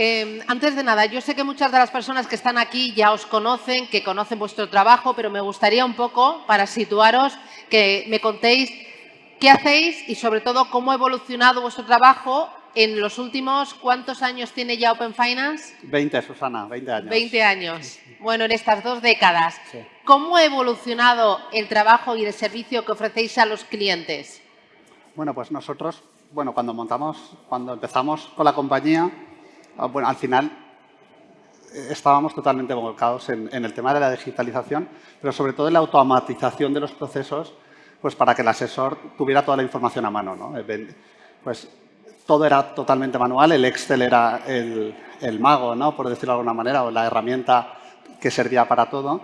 Eh, antes de nada, yo sé que muchas de las personas que están aquí ya os conocen, que conocen vuestro trabajo, pero me gustaría un poco, para situaros, que me contéis qué hacéis y sobre todo cómo ha evolucionado vuestro trabajo en los últimos, ¿cuántos años tiene ya Open Finance? 20, Susana, 20 años. 20 años. Bueno, en estas dos décadas. ¿Cómo ha evolucionado el trabajo y el servicio que ofrecéis a los clientes? Bueno, pues nosotros, bueno, cuando montamos, cuando empezamos con la compañía, bueno, al final eh, estábamos totalmente volcados en, el tema de la digitalización, pero sobre todo en la automatización de los procesos, pues para que el asesor tuviera toda la información a mano, ¿no? Eh, pues todo era totalmente manual, el Excel era el, el mago, ¿no? por decirlo de alguna manera, o la herramienta que servía para todo.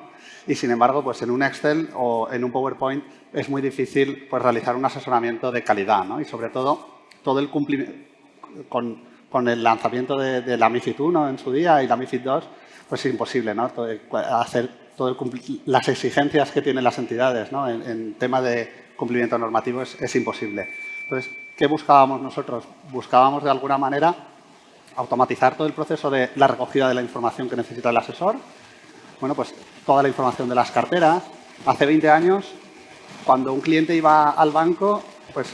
Y sin embargo, pues en un Excel o en un PowerPoint es muy difícil pues, realizar un asesoramiento de calidad. ¿no? Y sobre todo, todo el cumplimiento con, con, el lanzamiento de, la MIFID 1 en su día y la MIFID 2, pues es imposible ¿no? hacer todo las exigencias que tienen las entidades ¿no? en, tema de cumplimiento normativo es imposible. Entonces, ¿Qué buscábamos nosotros? Buscábamos de alguna manera automatizar todo el proceso de la recogida de la información que necesita el asesor. Bueno, pues toda la información de las carteras. Hace 20 años, cuando un cliente iba al banco, pues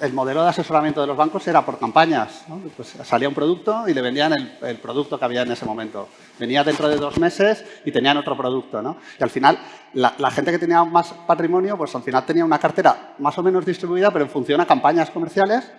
el modelo de asesoramiento de los bancos era por campañas. Pues salía un producto y le vendían el, producto que había en ese momento. Venía dentro de dos meses y tenían otro producto. Y al final, la, gente que tenía más patrimonio, pues al final tenía una cartera más o menos distribuida, pero en función a campañas comerciales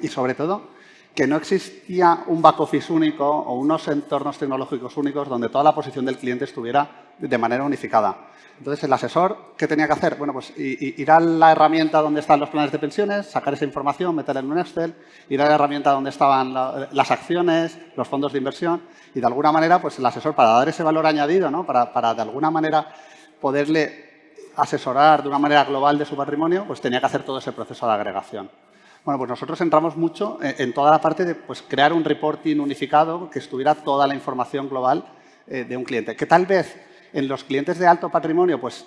y sobre todo que no existía un back office único o unos entornos tecnológicos únicos donde toda la posición del cliente estuviera de manera unificada. Entonces, el asesor, ¿qué tenía que hacer? Bueno, pues ir a la herramienta donde están los planes de pensiones, sacar esa información, meterla en un Excel, ir a la herramienta donde estaban las acciones, los fondos de inversión y, de alguna manera, pues el asesor, para dar ese valor añadido, ¿no? para, para de alguna manera poderle asesorar de una manera global de su patrimonio, pues tenía que hacer todo ese proceso de agregación. Bueno, pues nosotros entramos mucho en, toda la parte de pues, crear un reporting unificado que estuviera toda la información global eh, de un cliente. Que tal vez en los clientes de alto patrimonio, pues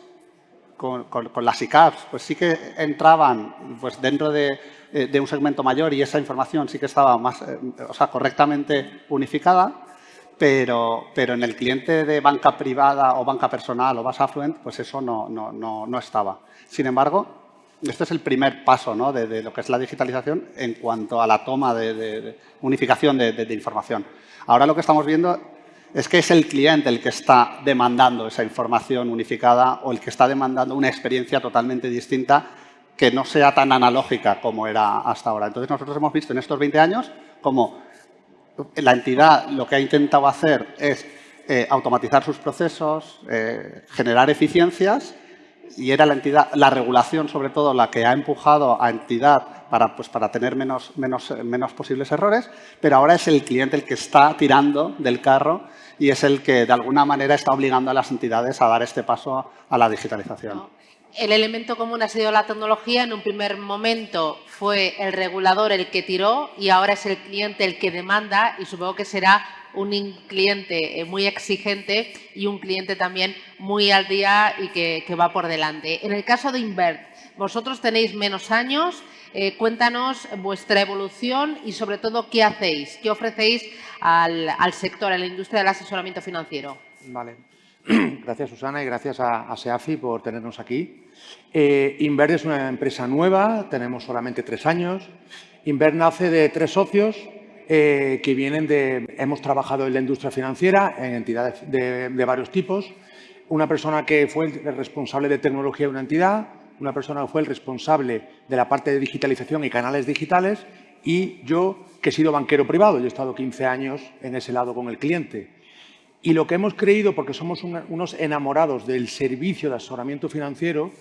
con, las ICAPs, pues sí que entraban pues, dentro de, eh, un segmento mayor y esa información sí que estaba más, eh, o sea, correctamente unificada, pero, pero en el cliente de banca privada o banca personal o base affluent, pues eso no, no, no, estaba. Sin embargo, este es el primer paso ¿no? de, lo que es la digitalización en cuanto a la toma de, unificación de, información. Ahora lo que estamos viendo es que es el cliente el que está demandando esa información unificada o el que está demandando una experiencia totalmente distinta que no sea tan analógica como era hasta ahora. Entonces, nosotros hemos visto en estos 20 años como la entidad lo que ha intentado hacer es eh, automatizar sus procesos, eh, generar eficiencias y era la entidad, la regulación sobre todo la que ha empujado a entidad para, pues, para tener menos, menos, menos posibles errores, pero ahora es el cliente el que está tirando del carro y es el que de alguna manera está obligando a las entidades a dar este paso a la digitalización. El elemento común ha sido la tecnología. En un primer momento fue el regulador el que tiró y ahora es el cliente el que demanda y supongo que será un cliente eh, muy exigente y un cliente también muy al día y que, va por delante. En el caso de Invert, vosotros tenéis menos años, eh, cuéntanos vuestra evolución y sobre todo qué hacéis, qué ofrecéis al, sector, a la industria del asesoramiento financiero. Vale. Gracias Susana y gracias a, SEAFI por tenernos aquí. Eh, Invert es una empresa nueva, tenemos solamente tres años. Invert nace de tres socios, eh, que vienen de... Hemos trabajado en la industria financiera, en entidades de, varios tipos. Una persona que fue el responsable de tecnología de una entidad, una persona que fue el responsable de la parte de digitalización y canales digitales y yo, que he sido banquero privado, yo he estado 15 años en ese lado con el cliente. Y lo que hemos creído, porque somos unos enamorados del servicio de asesoramiento financiero,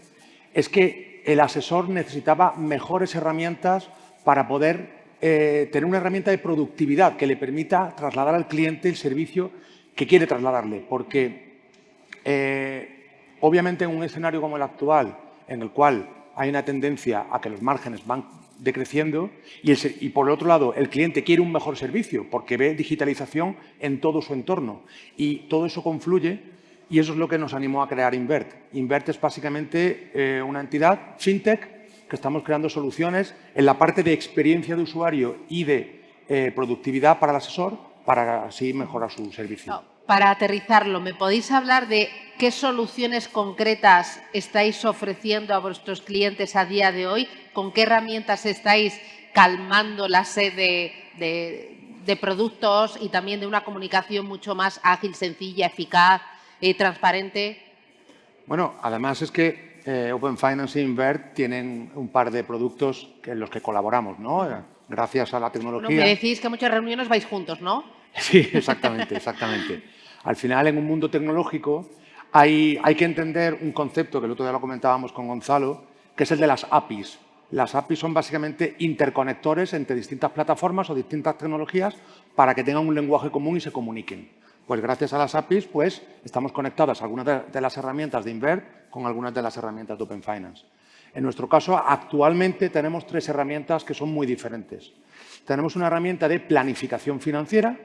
es que el asesor necesitaba mejores herramientas para poder eh, tener una herramienta de productividad que le permita trasladar al cliente el servicio que quiere trasladarle. Porque, eh, obviamente, en un escenario como el actual, en el cual hay una tendencia a que los márgenes van decreciendo y, por el otro lado el cliente quiere un mejor servicio porque ve digitalización en todo su entorno y todo eso confluye y eso es lo que nos animó a crear Invert. Invert es básicamente eh, una entidad fintech que estamos creando soluciones en la parte de experiencia de usuario y de eh, productividad para el asesor para así mejorar su servicio. para aterrizarlo, ¿me podéis hablar de qué soluciones concretas estáis ofreciendo a vuestros clientes a día de hoy? ¿Con qué herramientas estáis calmando la sed de, productos y también de una comunicación mucho más ágil, sencilla, eficaz, y transparente? Bueno, además es que eh, Open Finance e Invert tienen un par de productos en los que colaboramos, ¿no? Gracias a la tecnología. me decís que muchas reuniones vais juntos, ¿no? Sí, exactamente, exactamente. Al final, en un mundo tecnológico, hay, hay que entender un concepto que el otro día lo comentábamos con Gonzalo, que es el de las APIs. Las APIs son básicamente interconectores entre distintas plataformas o distintas tecnologías para que tengan un lenguaje común y se comuniquen. Pues gracias a las APIs pues, estamos conectadas a algunas de, las herramientas de Invert con algunas de las herramientas de Open Finance. En nuestro caso, actualmente tenemos tres herramientas que son muy diferentes. Tenemos una herramienta de planificación financiera,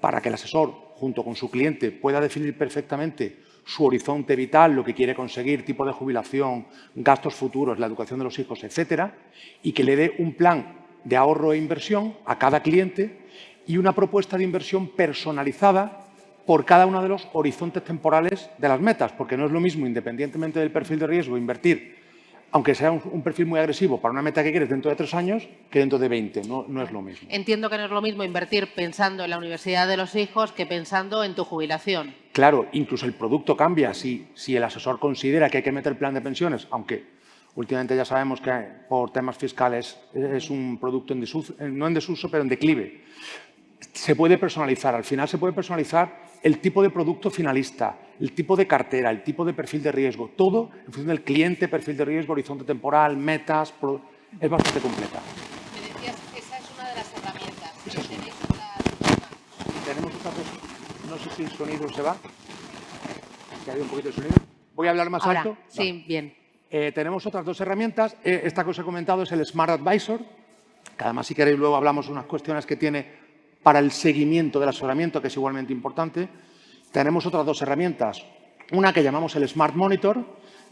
para que el asesor, junto con su cliente, pueda definir perfectamente su horizonte vital, lo que quiere conseguir, tipo de jubilación, gastos futuros, la educación de los hijos, etcétera, y que le dé un plan de ahorro e inversión a cada cliente y una propuesta de inversión personalizada por cada uno de los horizontes temporales de las metas, porque no es lo mismo, independientemente del perfil de riesgo, invertir aunque sea un, perfil muy agresivo para una meta que quieres dentro de tres años, que dentro de 20. No, no es lo mismo. Entiendo que no es lo mismo invertir pensando en la universidad de los hijos que pensando en tu jubilación. Claro, incluso el producto cambia. Si, si el asesor considera que hay que meter plan de pensiones, aunque últimamente ya sabemos que por temas fiscales es un producto en desuso, no en desuso, pero en declive, se puede personalizar. Al final se puede personalizar el tipo de producto finalista, el tipo de cartera, el tipo de perfil de riesgo, todo en función del cliente, perfil de riesgo, horizonte temporal, metas, es bastante completa. Me decías, esa es una de las herramientas. Tenéis Tenemos otra cosa, no sé si el sonido se va, que hay un poquito de sonido. Voy a hablar más alto. Sí, bien. Eh, tenemos otras dos herramientas. Eh, esta que os he comentado es el Smart Advisor, que además si queréis luego hablamos de unas cuestiones que tiene para el seguimiento del asesoramiento, que es igualmente importante. Tenemos otras dos herramientas. Una que llamamos el Smart Monitor,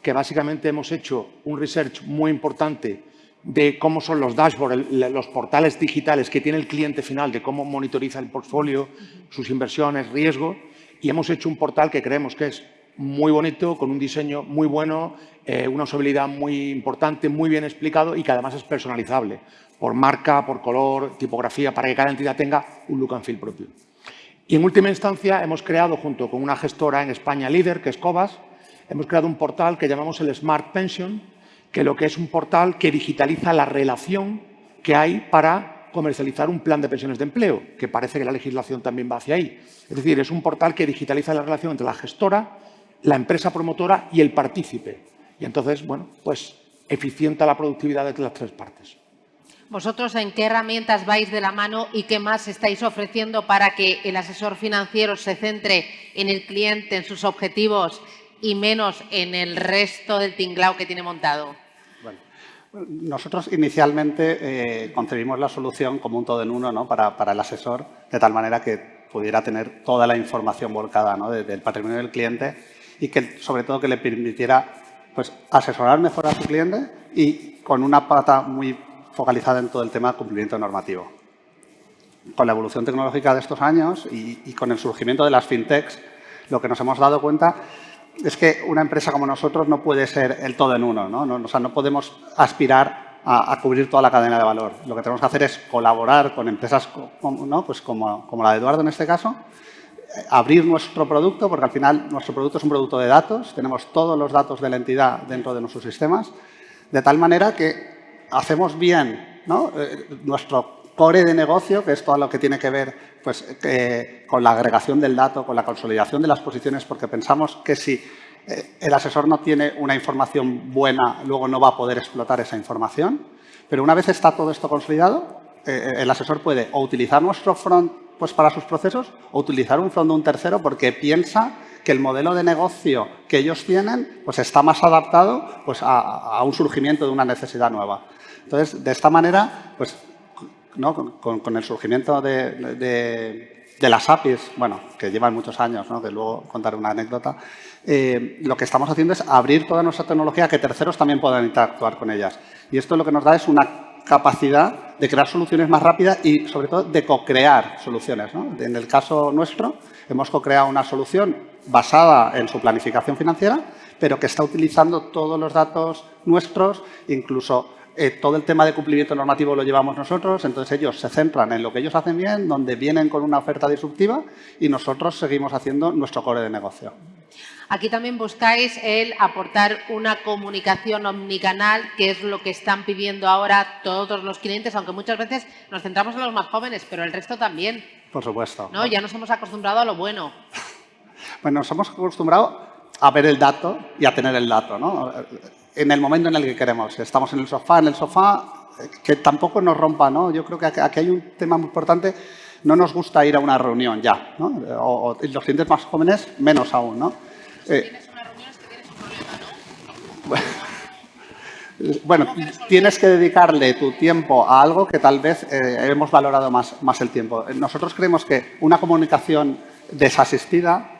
que básicamente hemos hecho un research muy importante de cómo son los dashboards, los portales digitales que tiene el cliente final, de cómo monitoriza el portfolio, sus inversiones, riesgo, y hemos hecho un portal que creemos que es muy bonito, con un diseño muy bueno, eh, una usabilidad muy importante, muy bien explicado y que además es personalizable por marca, por color, tipografía, para que cada entidad tenga un look and feel propio. Y en última instancia hemos creado, junto con una gestora en España líder, que es Cobas, hemos creado un portal que llamamos el Smart Pension, que lo que es un portal que digitaliza la relación que hay para comercializar un plan de pensiones de empleo, que parece que la legislación también va hacia ahí. Es decir, es un portal que digitaliza la relación entre la gestora, la empresa promotora y el partícipe. Y entonces, bueno, pues eficienta la productividad de las tres partes. ¿Vosotros en qué herramientas vais de la mano y qué más estáis ofreciendo para que el asesor financiero se centre en el cliente, en sus objetivos y menos en el resto del tinglao que tiene montado? Bueno, nosotros inicialmente eh, concebimos la solución como un todo en uno ¿no? para, el asesor, de tal manera que pudiera tener toda la información volcada ¿no? del patrimonio del cliente y que sobre todo que le permitiera pues, asesorar mejor a su cliente y con una pata muy focalizada en todo el tema de cumplimiento normativo. Con la evolución tecnológica de estos años y, con el surgimiento de las fintechs, lo que nos hemos dado cuenta es que una empresa como nosotros no puede ser el todo en uno. ¿no? o sea, no podemos aspirar a, cubrir toda la cadena de valor. Lo que tenemos que hacer es colaborar con empresas como, pues como, como la de Eduardo en este caso, abrir nuestro producto, porque al final nuestro producto es un producto de datos, tenemos todos los datos de la entidad dentro de nuestros sistemas, de tal manera que hacemos bien eh, nuestro core de negocio, que es todo lo que tiene que ver pues, con la agregación del dato, con la consolidación de las posiciones, porque pensamos que si eh, el asesor no tiene una información buena, luego no va a poder explotar esa información. Pero una vez está todo esto consolidado, eh, el asesor puede o utilizar nuestro front pues, para sus procesos o utilizar un front de un tercero porque piensa que el modelo de negocio que ellos tienen pues, está más adaptado pues, a un surgimiento de una necesidad nueva. Entonces, de esta manera, pues, con, el surgimiento de, las APIs, bueno, que llevan muchos años, ¿no? que luego contaré una anécdota, eh, lo que estamos haciendo es abrir toda nuestra tecnología a que terceros también puedan interactuar con ellas. Y esto lo que nos da es una capacidad de crear soluciones más rápidas y, sobre todo, de co-crear soluciones. En el caso nuestro, hemos co-creado una solución basada en su planificación financiera, pero que está utilizando todos los datos nuestros, incluso eh, todo el tema de cumplimiento normativo lo llevamos nosotros, entonces ellos se centran en lo que ellos hacen bien, donde vienen con una oferta disruptiva y nosotros seguimos haciendo nuestro core de negocio. Aquí también buscáis el aportar una comunicación omnicanal, que es lo que están pidiendo ahora todos los clientes, aunque muchas veces nos centramos en los más jóvenes, pero el resto también. Por supuesto. ¿no? Ya nos hemos acostumbrado a lo bueno. Bueno, nos hemos acostumbrado a ver el dato y a tener el dato. ¿no? en el momento en el que queremos. Estamos en el sofá, en el sofá, que tampoco nos rompa, ¿no? Yo creo que aquí hay un tema muy importante. No nos gusta ir a una reunión ya, ¿no? O, los clientes más jóvenes, menos aún, ¿no? Eh, tienes una reunión es que tienes un problema, ¿no? Bueno, tienes que dedicarle tu tiempo a algo que tal vez eh, hemos valorado más, más el tiempo. Nosotros creemos que una comunicación desasistida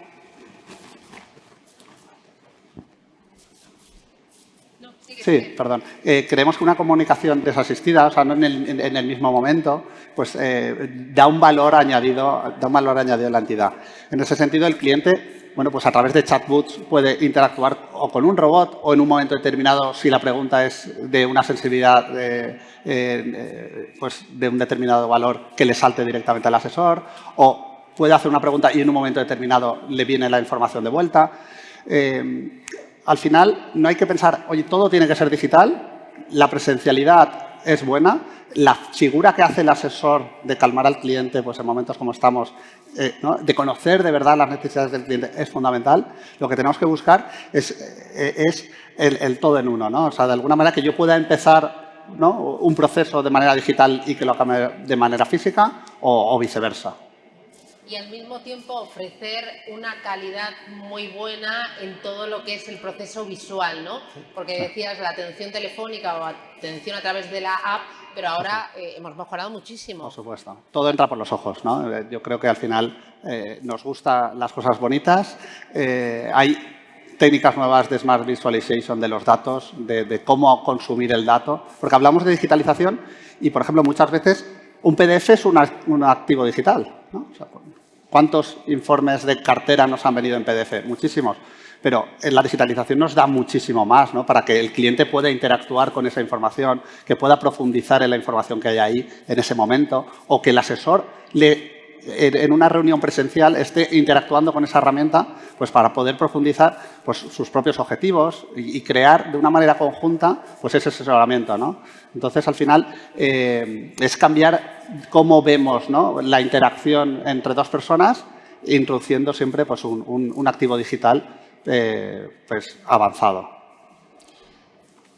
Sí, perdón. Eh, creemos que una comunicación desasistida, o sea, no en el, mismo momento, pues eh, da un valor añadido, da un valor añadido a la entidad. En ese sentido, el cliente, bueno, pues a través de chatbots puede interactuar o con un robot o en un momento determinado, si la pregunta es de una sensibilidad eh, pues de un determinado valor, que le salte directamente al asesor, o puede hacer una pregunta y en un momento determinado le viene la información de vuelta al final no hay que pensar, oye, todo tiene que ser digital, la presencialidad es buena, la figura que hace el asesor de calmar al cliente pues en momentos como estamos, eh, de conocer de verdad las necesidades del cliente es fundamental. Lo que tenemos que buscar es, eh, el, todo en uno, ¿no? O sea, de alguna manera que yo pueda empezar un proceso de manera digital y que lo acabe de manera física o viceversa y al mismo tiempo ofrecer una calidad muy buena en todo lo que es el proceso visual, ¿no? Porque decías la atención telefónica o atención a través de la app, pero ahora eh, hemos mejorado muchísimo. Por supuesto. Todo entra por los ojos, ¿no? Eh, yo creo que al final eh, nos gustan las cosas bonitas. hay técnicas nuevas de Smart Visualization de los datos, de, cómo consumir el dato. Porque hablamos de digitalización y, por ejemplo, muchas veces un PDF es un, activo digital. ¿no? ¿Cuántos informes de cartera nos han venido en PDF? Muchísimos. Pero en la digitalización nos da muchísimo más, ¿no? Para que el cliente pueda interactuar con esa información, que pueda profundizar en la información que hay ahí en ese momento, o que el asesor le en una reunión presencial esté interactuando con esa herramienta pues para poder profundizar pues, sus propios objetivos y, crear de una manera conjunta pues ese asesoramiento. Entonces, al final, eh, es cambiar cómo vemos la interacción entre dos personas, introduciendo siempre pues, un, activo digital eh, pues, avanzado.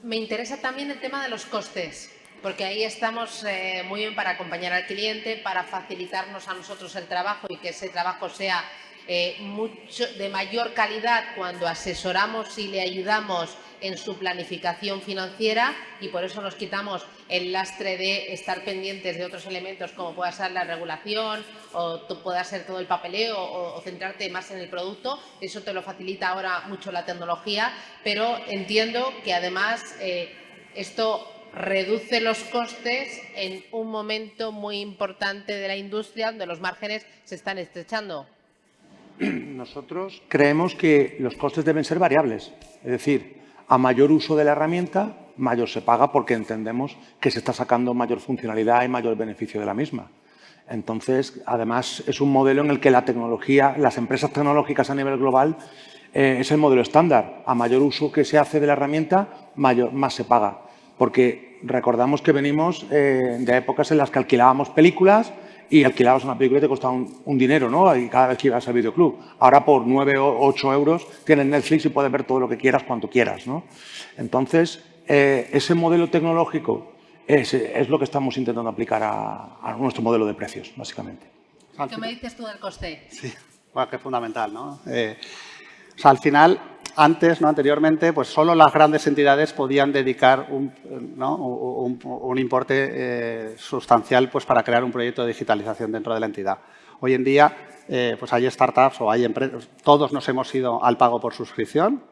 Me interesa también el tema de los costes porque ahí estamos eh, muy bien para acompañar al cliente, para facilitarnos a nosotros el trabajo y que ese trabajo sea eh, mucho, de mayor calidad cuando asesoramos y le ayudamos en su planificación financiera y por eso nos quitamos el lastre de estar pendientes de otros elementos como pueda ser la regulación o pueda ser todo el papeleo o, centrarte más en el producto. Eso te lo facilita ahora mucho la tecnología, pero entiendo que además eh, esto reduce los costes en un momento muy importante de la industria donde los márgenes se están estrechando. Nosotros creemos que los costes deben ser variables. Es decir, a mayor uso de la herramienta, mayor se paga porque entendemos que se está sacando mayor funcionalidad y mayor beneficio de la misma. Entonces, además, es un modelo en el que la tecnología, las empresas tecnológicas a nivel global, eh, es el modelo estándar. A mayor uso que se hace de la herramienta, mayor, más se paga porque recordamos que venimos eh, de épocas en las que alquilábamos películas y alquilabas una película y te costaba un, dinero, ¿no? Y cada vez que ibas al videoclub. Ahora por 9 o 8 euros tienes Netflix y puedes ver todo lo que quieras cuando quieras, ¿no? Entonces, eh, ese modelo tecnológico es, lo que estamos intentando aplicar a, nuestro modelo de precios, básicamente. ¿Qué me dices tú del coste? Sí, bueno, que es fundamental, ¿no? Eh, o sea, al final, antes, ¿no? anteriormente, pues solo las grandes entidades podían dedicar un, importe eh, sustancial pues, para crear un proyecto de digitalización dentro de la entidad. Hoy en día, eh, pues hay startups o hay empresas, todos nos hemos ido al pago por suscripción,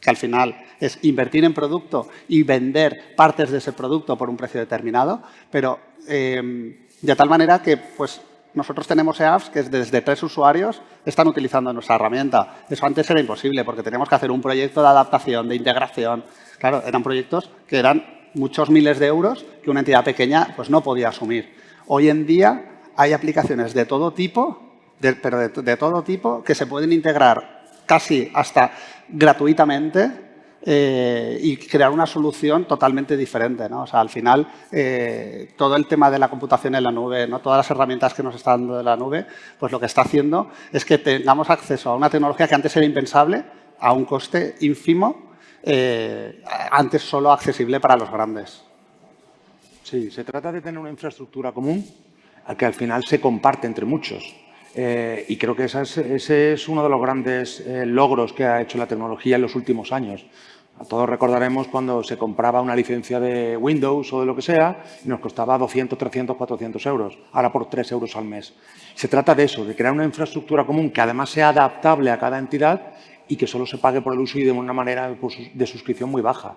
que al final es invertir en producto y vender partes de ese producto por un precio determinado, pero eh, de tal manera que pues, nosotros tenemos apps que desde tres usuarios están utilizando nuestra herramienta. Eso antes era imposible porque teníamos que hacer un proyecto de adaptación, de integración. Claro, eran proyectos que eran muchos miles de euros que una entidad pequeña pues, no podía asumir. Hoy en día hay aplicaciones de todo tipo, pero de todo tipo, que se pueden integrar casi hasta gratuitamente eh, y crear una solución totalmente diferente. ¿no? O sea, al final, eh, todo el tema de la computación en la nube, ¿no? todas las herramientas que nos está dando de la nube, pues lo que está haciendo es que tengamos acceso a una tecnología que antes era impensable, a un coste ínfimo, eh, antes solo accesible para los grandes. Sí, se trata de tener una infraestructura común que al final se comparte entre muchos. Y creo que ese es, uno de los grandes logros que ha hecho la tecnología en los últimos años. Todos recordaremos cuando se compraba una licencia de Windows o de lo que sea y nos costaba 200, 300, 400 euros, ahora por 3 euros al mes. Se trata de eso, de crear una infraestructura común que además sea adaptable a cada entidad y que solo se pague por el uso y de una manera de suscripción muy baja.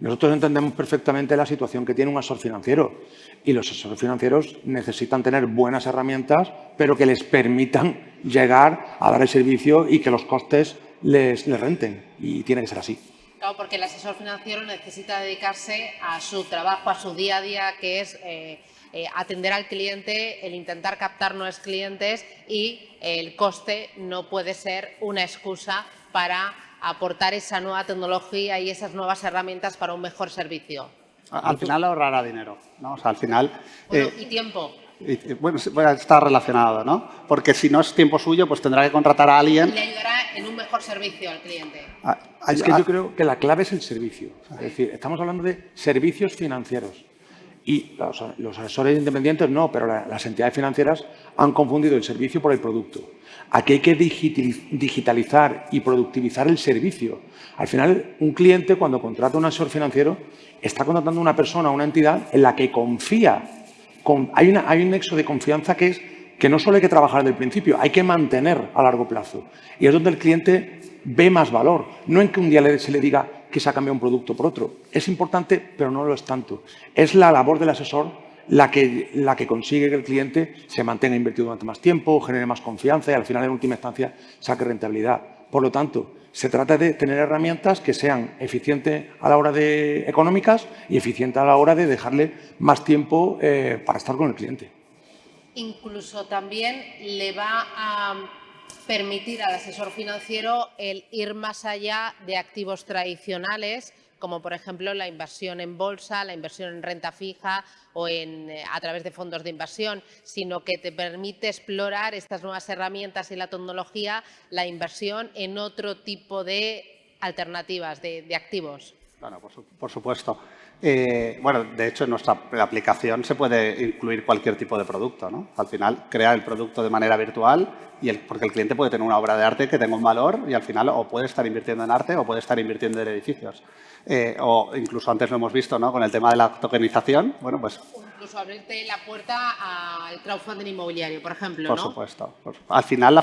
Nosotros entendemos perfectamente la situación que tiene un asesor financiero y los asesores financieros necesitan tener buenas herramientas, pero que les permitan llegar a dar el servicio y que los costes les, les renten. Y tiene que ser así. Claro, porque el asesor financiero necesita dedicarse a su trabajo, a su día a día, que es eh, eh, atender al cliente, el intentar captar nuevos clientes y el coste no puede ser una excusa para aportar esa nueva tecnología y esas nuevas herramientas para un mejor servicio. Al final ahorrará dinero, ¿no? O sea, al final... Eh, y tiempo. bueno, está relacionado, ¿no? Porque si no es tiempo suyo, pues tendrá que contratar a alguien... Y le ayudará en un mejor servicio al cliente. Ah, es que yo creo que la clave es el servicio. Es decir, estamos hablando de servicios financieros. Y los, asesores independientes no, pero las entidades financieras han confundido el servicio por el producto. Aquí hay que digitalizar y productivizar el servicio. Al final, un cliente cuando contrata un asesor financiero está contratando a una persona, una entidad en la que confía. hay, hay un nexo de confianza que es que no solo hay que trabajar desde el principio, hay que mantener a largo plazo. Y es donde el cliente ve más valor, no en que un día se le diga que se ha cambiado un producto por otro. Es importante, pero no lo es tanto. Es la labor del asesor la que, la que consigue que el cliente se mantenga invertido durante más tiempo, genere más confianza y al final, en última instancia, saque rentabilidad. Por lo tanto, se trata de tener herramientas que sean eficientes a la hora de económicas y eficientes a la hora de dejarle más tiempo eh, para estar con el cliente. Incluso también le va a permitir al asesor financiero el ir más allá de activos tradicionales, como por ejemplo la inversión en bolsa, la inversión en renta fija o en, eh, a través de fondos de inversión, sino que te permite explorar estas nuevas herramientas y la tecnología, la inversión en otro tipo de alternativas, de, activos. Claro, por supuesto. Eh, bueno, de hecho, en nuestra aplicación se puede incluir cualquier tipo de producto. ¿no? Al final, crea el producto de manera virtual y el, porque el cliente puede tener una obra de arte que tenga un valor y al final o puede estar invirtiendo en arte o puede estar invirtiendo en edificios. Eh, o incluso antes lo hemos visto ¿no? con el tema de la tokenización. Bueno, pues incluso abrirte la puerta al crowdfunding inmobiliario, por ejemplo. Por supuesto. Al final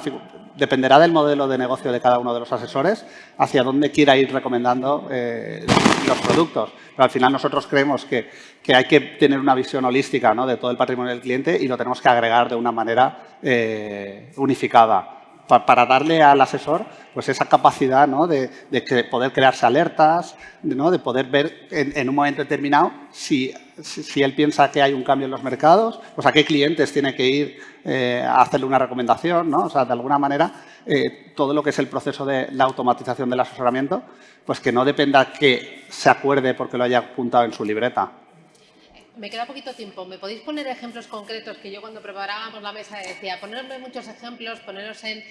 dependerá del modelo de negocio de cada uno de los asesores hacia dónde quiera ir recomendando eh, los productos. Pero al final nosotros creemos que, hay que tener una visión holística de todo el patrimonio del cliente y lo tenemos que agregar de una manera eh, unificada. Para darle al asesor pues esa capacidad de, poder crearse alertas, de poder ver en, un momento determinado si, si, él piensa que hay un cambio en los mercados, pues a qué clientes tiene que ir eh, a hacerle una recomendación. ¿no? O sea, de alguna manera, eh, todo lo que es el proceso de la automatización del asesoramiento, pues que no dependa que se acuerde porque lo haya apuntado en su libreta, me queda poquito tiempo. ¿Me podéis poner ejemplos concretos? Que yo cuando preparábamos la mesa decía, ponerme muchos ejemplos, poneros en,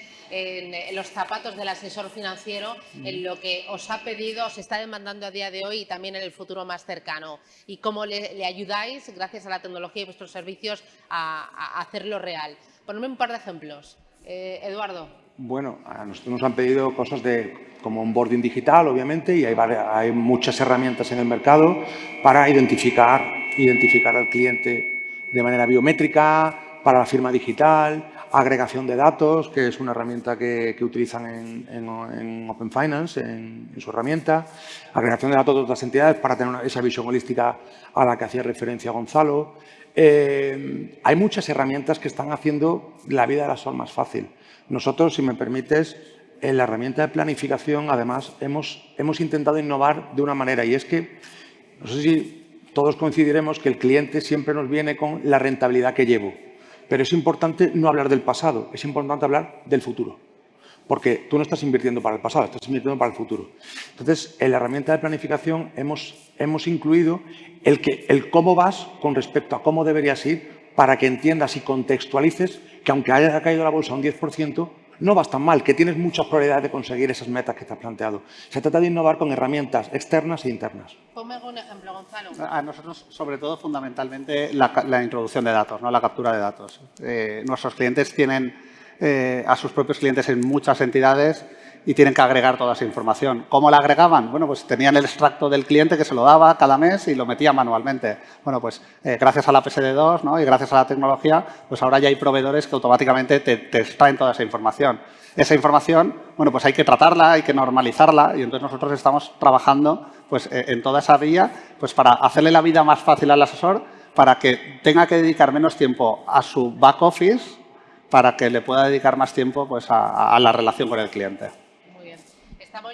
los zapatos del asesor financiero, en lo que os ha pedido, os está demandando a día de hoy y también en el futuro más cercano. Y cómo le, ayudáis, gracias a la tecnología y vuestros servicios, a, hacerlo real. Ponerme un par de ejemplos. Eh, Eduardo. Bueno, a nosotros nos han pedido cosas de como un boarding digital, obviamente, y hay, hay muchas herramientas en el mercado para identificar identificar al cliente de manera biométrica, para la firma digital. agregación de datos, que es una herramienta que, utilizan en, Open Finance, en, su herramienta, agregación de datos de otras entidades para tener esa visión holística a la que hacía referencia Gonzalo. Eh, hay muchas herramientas que están haciendo la vida de la SOL más fácil. Nosotros, si me permites, en la herramienta de planificación, además, hemos, hemos intentado innovar de una manera y es que, no sé si todos coincidiremos que el cliente siempre nos viene con la rentabilidad que llevo. Pero es importante no hablar del pasado, es importante hablar del futuro. Porque tú no estás invirtiendo para el pasado, estás invirtiendo para el futuro. Entonces, en la herramienta de planificación hemos, hemos incluido el, que, el cómo vas con respecto a cómo deberías ir para que entiendas y contextualices que aunque haya caído la bolsa un 10%, no vas tan mal, que tienes muchas probabilidades de conseguir esas metas que te has planteado. Se trata de innovar con herramientas externas e internas. Ponme un ejemplo, Gonzalo. A nosotros, sobre todo, fundamentalmente, la, introducción de datos, ¿no? la captura de datos. Eh, nuestros clientes tienen eh, a sus propios clientes en muchas entidades y tienen que agregar toda esa información. ¿Cómo la agregaban? Bueno, pues tenían el extracto del cliente que se lo daba cada mes y lo metía manualmente. Bueno, pues eh, gracias a la PSD2 ¿no? y gracias a la tecnología, pues ahora ya hay proveedores que automáticamente te, te extraen toda esa información. Esa información, bueno, pues hay que tratarla, hay que normalizarla y entonces nosotros estamos trabajando pues, eh, en toda esa vía pues, para hacerle la vida más fácil al asesor para que tenga que dedicar menos tiempo a su back office para que le pueda dedicar más tiempo pues, a la relación con el cliente.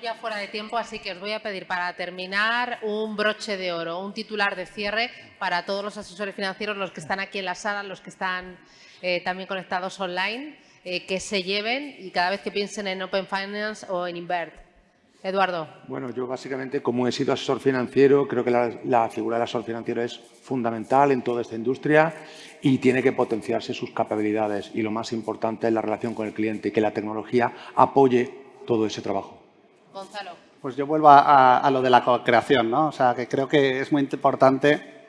Estamos ya fuera de tiempo, así que os voy a pedir para terminar un broche de oro, un titular de cierre para todos los asesores financieros, los que están aquí en la sala, los que están eh, también conectados online, eh, que se lleven y cada vez que piensen en Open Finance o en Invert. Eduardo. Bueno, yo básicamente, como he sido asesor financiero, creo que la, la, figura del asesor financiero es fundamental en toda esta industria y tiene que potenciarse sus capacidades. Y lo más importante es la relación con el cliente y que la tecnología apoye todo ese trabajo. Gonzalo. Pues yo vuelvo a, lo de la co-creación, ¿no? O sea, que creo que es muy importante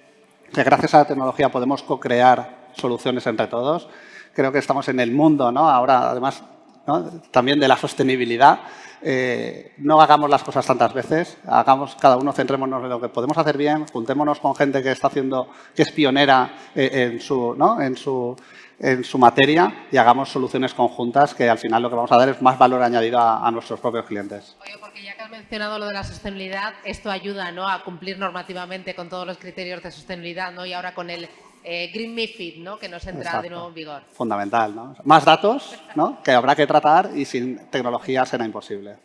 que gracias a la tecnología podemos co-crear soluciones entre todos. Creo que estamos en el mundo, ¿no? Ahora, además, también de la sostenibilidad. Eh, no hagamos las cosas tantas veces, hagamos cada uno, centrémonos en lo que podemos hacer bien, juntémonos con gente que está haciendo, que es pionera eh, en, su, ¿no? en, su, en su materia y hagamos soluciones conjuntas que al final lo que vamos a dar es más valor añadido a, nuestros propios clientes. Oye, porque ya que has mencionado lo de la sostenibilidad, esto ayuda ¿no? a cumplir normativamente con todos los criterios de sostenibilidad ¿no? y ahora con el eh, Green MIFID, ¿no? que nos entra de nuevo en vigor. Fundamental. ¿no? Más datos ¿no? que habrá que tratar y sin tecnología será imposible.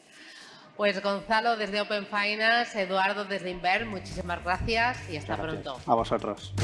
Pues Gonzalo desde Open Finance, Eduardo desde Inver, muchísimas gracias y hasta pronto. A vosotros.